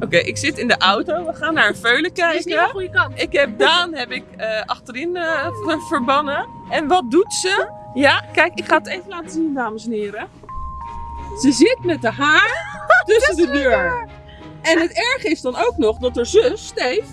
Oké, ik zit in de auto. We gaan naar een veulen Dit is niet de kijken. goede kant. Ik heb Daan heb ik, eh, achterin eh, ver- verbannen. En wat doet ze? Ja, kijk, ik ga het even laten zien, dames en heren. Ze zit met de haar tussen de deur. En het erge is dan ook nog dat haar zus, Steve,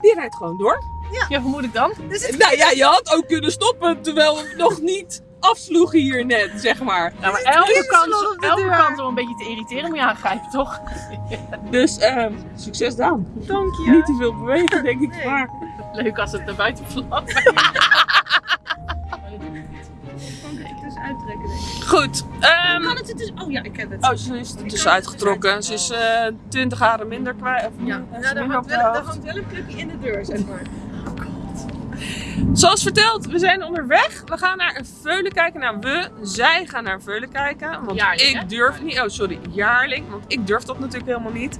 die rijdt gewoon door. Ja, hoe moet ik dan? Nou ja, je had ook kunnen stoppen terwijl we nog niet afsloegen hier net, zeg maar. Nou, maar elke kans, elke kans om een beetje te irriteren moet je aangrijpen, toch? Dus ehm, succes Daan. Dank je. Niet te veel bewegen, denk ik. Nee. Maar Leuk als het naar buiten flapt. Dus uittrekken denk ik. goed. ehm, Kan het er dus... Oh ja, ik heb het. oh, ze is er dus uitgetrokken. Ze is eh 20 haren minder kwijt. Ja, daar, hangt wel, daar hangt wel een plukje in de deur, zeg maar. Zoals verteld, we zijn onderweg. We gaan naar een veulen kijken. Nou, we, zij gaan naar een veulen kijken. Want Jaarling, ik durf niet. Oh, sorry, jaarling. Want ik durf dat natuurlijk helemaal niet.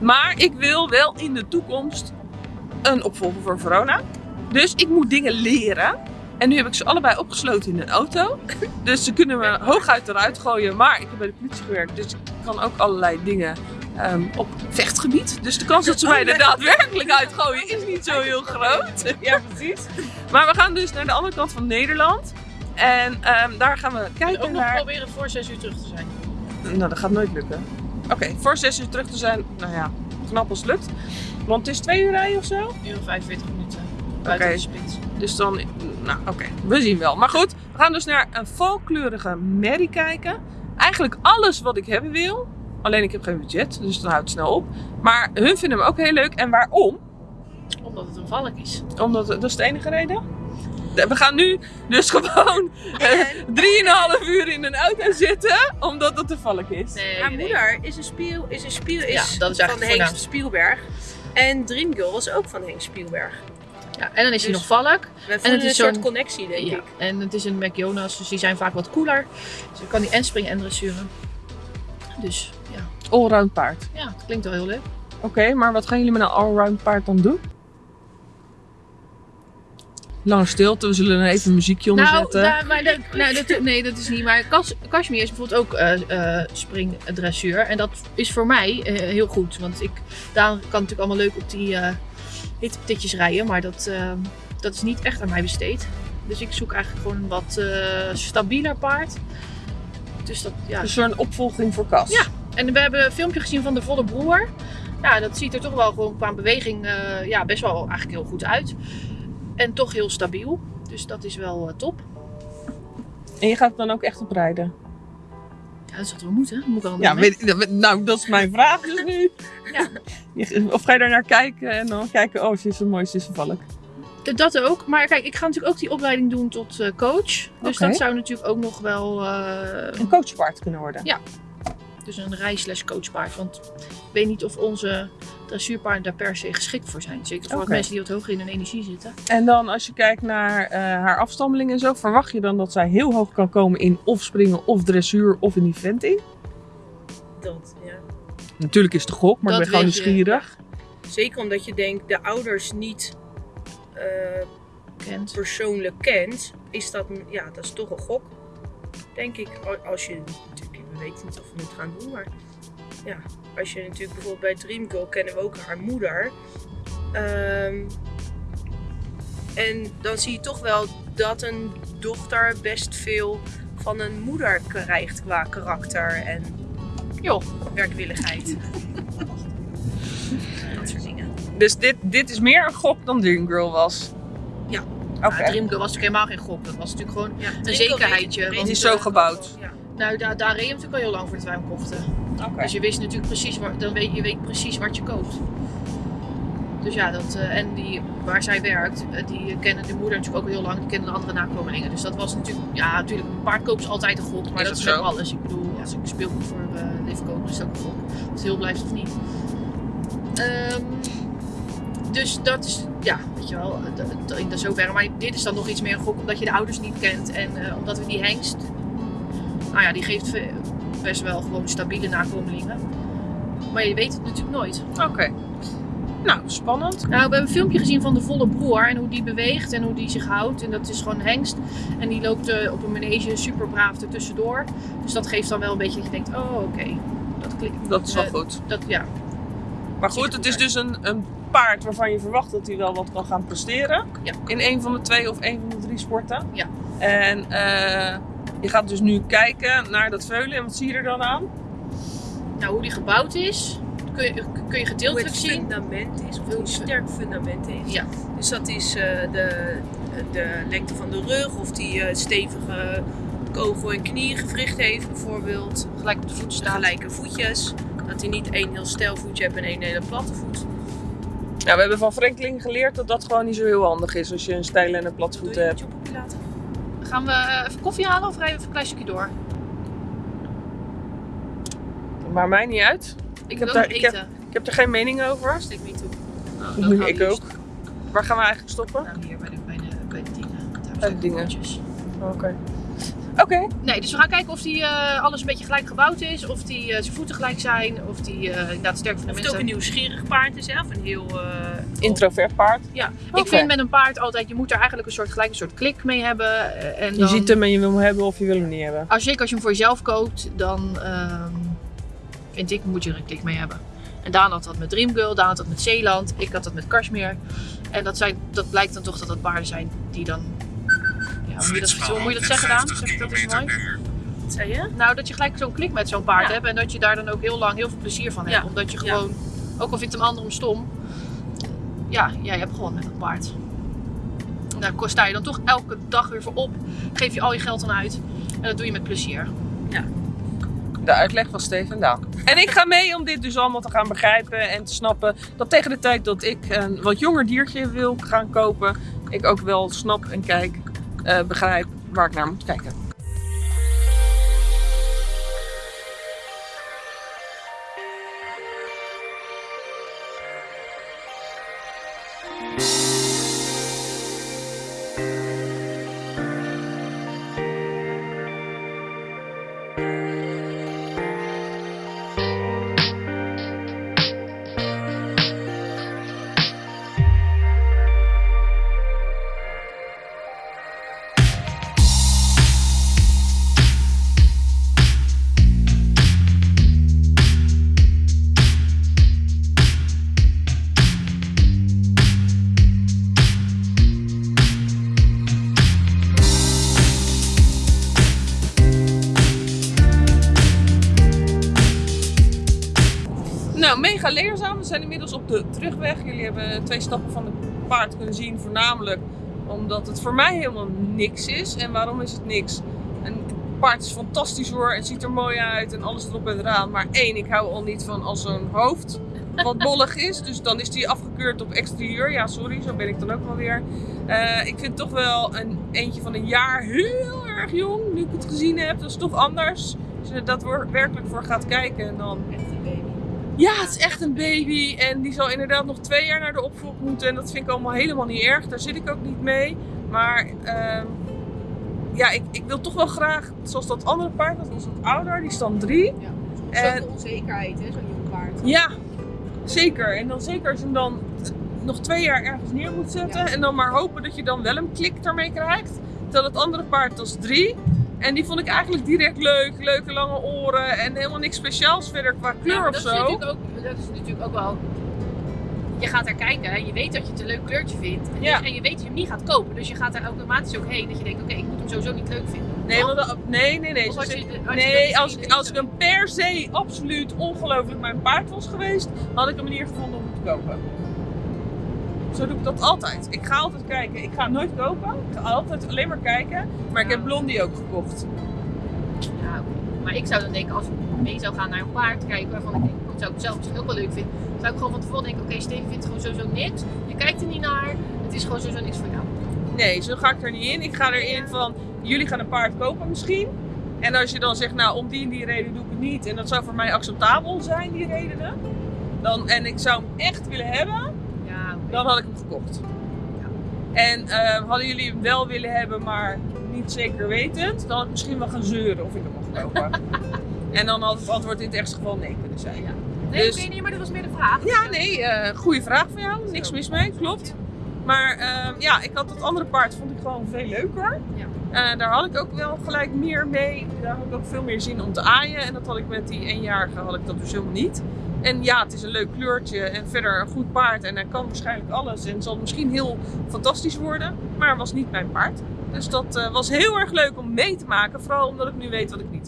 Maar ik wil wel in de toekomst een opvolger voor Verona. Dus ik moet dingen leren. En nu heb ik ze allebei opgesloten in een auto. Dus ze kunnen me hooguit eruit gooien. Maar ik heb bij de politie gewerkt. Dus ik kan ook allerlei dingen ehm, op vechtgebied. Dus de kans dat ze mij er daadwerkelijk uitgooien is niet zo heel groot. Ja, precies. Maar we gaan dus naar de andere kant van Nederland. En ehm, daar gaan we En ook kijken nog naar... proberen voor 6 uur terug te zijn. Nou, dat gaat nooit lukken. Oké, voor 6 uur terug te zijn. Nou ja, knap als het lukt. Want het is twee uur rijden of zo. Uur en 45 minuten. Buiten Oké. de spits. Dus dan, nou oké, we zien wel. Maar goed, we gaan dus naar een valkleurige merrie kijken. Eigenlijk alles wat ik hebben wil. Alleen ik heb geen budget, dus dan houdt het snel op. Maar hun vinden hem ook heel leuk. En waarom? Omdat het een valk is. Omdat, dat is de enige reden. De- We gaan nu dus gewoon eh, 3,5 uur in een auto zitten, omdat het te valk is. Nee, Haar nee. moeder is een spiel, is een spiel is Ja, dat is van Henk. Spielberg. En Dreamgirl was ook van Henk Spielberg. Ja, en dan is hij Dus- nog valk. We voelen het is een soort connectie, denk Ja. ik. En het is een Mac Jonas, dus die zijn vaak wat cooler. Dus dan kan hij en springen en dressuren. Dus Allround paard. ja het klinkt wel heel leuk. Oké, maar wat gaan jullie met een allround paard dan doen? Lange stilte, we zullen er even een muziekje onder Nou, zetten. nou, maar dat, nou dat, nee, dat is niet. Maar Kas, Kashmir is bijvoorbeeld ook eh eh springdressuur. En dat is voor mij eh, heel goed. Want ik, daar kan natuurlijk allemaal leuk op die eh hittepitjes rijden. Maar dat, dat is niet echt aan mij besteed. Dus ik zoek eigenlijk gewoon een wat stabieler paard. Dus dat, ja. Dus een opvolging voor Cas. Ja. En we hebben een filmpje gezien van de volle broer. Ja, dat ziet er toch wel gewoon qua beweging eh, ja, best wel eigenlijk heel goed uit. En toch heel stabiel. Dus dat is wel eh, top. En je gaat er dan ook echt op rijden? Ja, dat is wat we moeten. Moet Ja, weet, nou, dat is mijn vraag dus nu. Ja. Of ga je daar naar kijken en dan kijken, oh, ze is zo mooi, ze is zo valk. D- Dat ook. Maar kijk, ik ga natuurlijk ook die opleiding doen tot eh, coach. Dus dat zou natuurlijk ook nog wel Een coachpaard kunnen worden. Ja. Dus een rij coachpaard. Want ik weet niet of onze dressuurpaarden daar per se geschikt voor zijn. Zeker voor mensen die wat hoger in hun energie zitten. En dan als je kijkt naar eh, haar afstammeling en zo, verwacht je dan dat zij heel hoog kan komen in of springen of dressuur of in eventing? Dat, ja. Natuurlijk is het een gok, maar Dat ik ben gewoon je, nieuwsgierig. Zeker omdat je denkt, de ouders niet eh, Kent. persoonlijk kent, is dat, ja, dat is toch een gok. Denk ik. Al- Als je natuurlijk, we weten niet of we het gaan doen, maar ja, als je natuurlijk bijvoorbeeld bij Dreamgirl kennen we ook haar moeder. Ehm, en dan zie je toch wel dat een dochter best veel van een moeder krijgt qua karakter en Joh. werkwilligheid. dat soort dingen. Dus dit, dit is meer een gok dan Dreamgirl was? Ja. Oké. Ja, Dreamgirl was natuurlijk helemaal geen gok. Dat was natuurlijk gewoon Ja, een zekerheidje. Het is zo gebouwd. Ja. Nou, daar, daar reed je natuurlijk al heel lang voordat wij hem kochten. Oké. Dus je wist natuurlijk precies, waar, dan weet, je weet precies wat je koopt. Dus ja, dat, eh, en die, waar zij werkt, eh, die kennen de moeder natuurlijk ook heel lang, die kennen de andere nakomelingen. Dus dat was natuurlijk, ja, natuurlijk, een paard koop is altijd een gok, maar Is dat is zo? ook alles. Ik bedoel, als ik speelgoed voor uh, is dat ook een gok. Of het heel blijft of niet. Ehm, dus dat is, ja, weet je wel, in de zoverre. Maar dit is dan nog iets meer een gok, omdat je de ouders niet kent en omdat we die hengst, nou ja, die geeft best wel gewoon stabiele nakomelingen. Maar je weet het natuurlijk nooit. Oké. Nou, spannend. Nou, we hebben een filmpje gezien van de volle broer en hoe die beweegt en hoe die zich houdt. En dat is gewoon hengst. En die loopt eh, op een manege super braaf ertussendoor. Dus dat geeft dan wel een beetje dat je denkt, oh oké, dat klikt. Dat is wel Eh, goed. Dat, ja, Maar goed, het is dus een, een paard waarvan je verwacht dat hij wel wat kan gaan presteren. Ja. In een van de twee of een van de drie sporten. Ja. En eh, je gaat dus nu kijken naar dat veulen. En wat zie je er dan aan? nou hoe die gebouwd is, kun je, kun je Hoe gedeeltelijk het zien. fundament is, of hoe Hoe- sterk fundament is. Ja. Dus dat is eh, de, de lengte van de rug, of die eh, stevige kogel- en kniegewricht heeft bijvoorbeeld. Gelijk op de voeten staan. Gelijke voetjes. Dat hij niet één heel stijl voetje hebt en één hele platte voet. Ja, we hebben van Franklin geleerd dat dat gewoon niet zo heel handig is als je een steile en een platte Doe voet je hebt. Gaan we eh, even koffie halen of rijden we even een klein stukje door? Maar mij niet uit. Ik heb wil daar- ik heb- eten. Ik heb er geen mening over. Steek me niet toe. Dat dan ik ook. Waar gaan we eigenlijk stoppen? Nou, hier bij de, bij de, bij de dingen. Daar Bij de dingen. koekjes. Oké. Nee, dus we gaan kijken of die, eh, alles een beetje gelijk gebouwd is. Of die, eh, zijn voeten gelijk zijn. Of die eh, inderdaad sterk van de Of het ook mensen. een nieuwsgierig paard is, hè? of een heel... eh, Introvert paard. Ja, ik vind met een paard altijd, je moet er eigenlijk een soort, gelijk een soort klik mee hebben. En Je dan, ziet hem en je wil hem hebben of je wil hem niet hebben. Als, zeker als je hem voor jezelf koopt, dan ehm, vind ik, moet je er een klik mee hebben. En Daan had dat met Dreamgirl, Daan had dat met Zeeland, ik had dat met Kashmir. En dat, zijn, dat blijkt dan toch dat dat paarden zijn die dan... Ja, hoe, moet je dat, hoe moet je dat zeggen Daan? Zeg ik dat eens mooi? Wat zei je? Nou, dat je gelijk zo'n klik met zo'n paard Ja. hebt en dat je daar dan ook heel lang heel veel plezier van hebt. Ja. Omdat je Ja. gewoon, ook al vindt een ander hem stom, ja, jij hebt gewoon met dat paard. Daar kost sta je dan toch elke dag weer voor op, geef je al je geld aan uit en dat doe je met plezier. De uitleg van Steven Daan. En ik ga mee om dit dus allemaal te gaan begrijpen en te snappen dat tegen de tijd dat ik een wat jonger diertje wil gaan kopen, ik ook wel snap en kijk, begrijp waar ik naar moet kijken. Nou, mega leerzaam. We zijn inmiddels op de terugweg. Jullie hebben twee stappen van het paard kunnen zien. Voornamelijk omdat het voor mij helemaal niks is. En waarom is het niks? Een paard is fantastisch hoor. Het ziet er mooi uit en alles erop en eraan. Maar één, ik hou al niet van als zo'n hoofd wat bollig is. Dus dan is die afgekeurd op exterieur. Ja, sorry, zo ben ik dan ook wel weer. Eh, ik vind toch wel een eentje van een jaar heel erg jong. Nu ik het gezien heb, dat is toch anders. Als je er daadwerkelijk voor gaat kijken, dan. Ja, het is echt een baby en die zal inderdaad nog twee jaar naar de opvolg moeten. En dat vind ik allemaal helemaal niet erg. Daar zit ik ook niet mee. Maar ehm, ja, ik, ik wil toch wel graag, zoals dat andere paard, dat was wat ouder, die is dan drie. En- Zoveel onzekerheid, hè, zo'n jong paard. Ja, zeker. En dan zeker als je hem dan nog twee jaar ergens neer moet zetten. Ja. En dan maar hopen dat je dan wel een klik ermee krijgt. Terwijl het andere paard was drie. En die vond ik eigenlijk direct leuk. Leuke lange oren en helemaal niks speciaals verder qua kleur Ja, of dat zo. Is ook, dat is natuurlijk ook wel. Je gaat er kijken en je weet dat je het een leuk kleurtje vindt. En, Ja. dus- en je weet dat je hem niet gaat kopen. Dus je gaat daar automatisch ook heen. Dat je denkt, oké, ik moet hem sowieso niet leuk vinden. Nee, want nee, nee, nee. Als je, Nee, als, ik- als ik hem per se absoluut ongelooflijk mijn paard was geweest, had ik een manier gevonden om hem te kopen. Zo doe ik dat altijd. Ik ga altijd kijken. Ik ga nooit kopen. Ik ga altijd alleen maar kijken. Maar ik heb Blondie ook gekocht. Ja, maar ik zou dan denken, als ik mee zou gaan naar een paard kijken waarvan ik denk, dat zou ik zelf misschien ook wel leuk vinden. Zou ik gewoon van tevoren denken, oké, Steven vindt gewoon sowieso niks. Je kijkt er niet naar. Het is gewoon sowieso niks voor jou. Nee, zo ga ik er niet in. Ik ga erin van, jullie gaan een paard kopen misschien. En als je dan zegt, nou om die en die reden doe ik het niet. En dat zou voor mij acceptabel zijn, die redenen. Dan, en ik zou hem echt willen hebben. Dan had ik hem gekocht. En eh, hadden jullie hem wel willen hebben, maar niet zeker wetend, dan had ik misschien wel gaan zeuren of ik hem mocht kopen. en dan had het antwoord in het ergste geval nee kunnen zijn. Ja. Nee, Dus- oké, nee, maar dat was meer de vraag. Ja, nee, eh goede vraag van jou. Niks mis mee, klopt. Maar ehm, ja, ik had het andere paard vond ik gewoon veel leuker. Ja. Eh, daar had ik ook wel gelijk meer mee. Daar had ik ook veel meer zin om te aaien. En dat had ik met die eenjarige had ik dat dus helemaal niet. En ja, het is een leuk kleurtje en verder een goed paard. En hij kan waarschijnlijk alles en zal misschien heel fantastisch worden. Maar was niet mijn paard. Dus dat eh, was heel erg leuk om mee te maken. Vooral omdat ik nu weet wat ik niet.